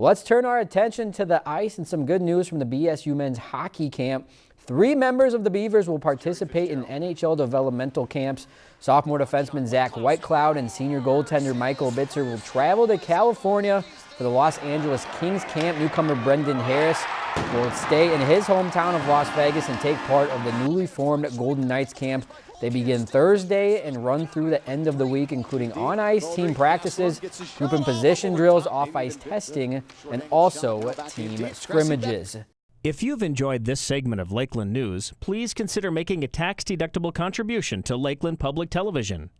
Let's turn our attention to the ice and some good news from the BSU men's hockey camp. Three members of the Beavers will participate in NHL developmental camps. Sophomore defenseman Zach Whitecloud and senior goaltender Michael Bitzer will travel to California for the Los Angeles Kings camp. Newcomer Brendan Harris will stay in his hometown of Las Vegas and take part of the newly formed Golden Knights camp. They begin Thursday and run through the end of the week, including on-ice team practices, group and position drills, off-ice testing, and also team scrimmages. If you've enjoyed this segment of Lakeland News, please consider making a tax-deductible contribution to Lakeland Public Television.